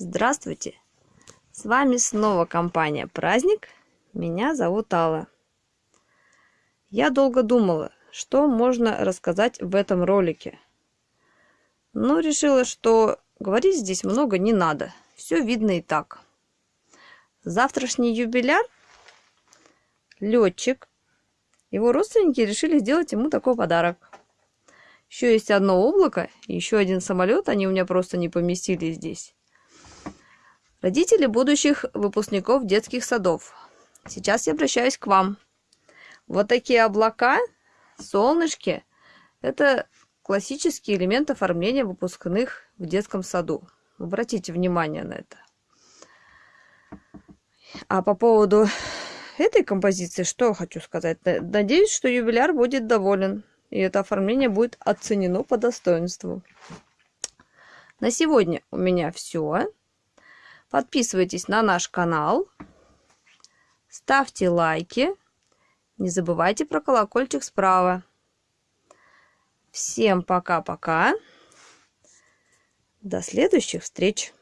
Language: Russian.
Здравствуйте! С вами снова компания «Праздник». Меня зовут Алла. Я долго думала, что можно рассказать в этом ролике. Но решила, что говорить здесь много не надо. Все видно и так. Завтрашний юбиляр – летчик. Его родственники решили сделать ему такой подарок. Еще есть одно облако, еще один самолет, они у меня просто не поместились здесь. Родители будущих выпускников детских садов. Сейчас я обращаюсь к вам. Вот такие облака, солнышки – это классический элемент оформления выпускных в детском саду. Обратите внимание на это. А по поводу этой композиции, что хочу сказать. Надеюсь, что юбиляр будет доволен, и это оформление будет оценено по достоинству. На сегодня у меня все. Подписывайтесь на наш канал. Ставьте лайки. Не забывайте про колокольчик справа. Всем пока-пока. До следующих встреч.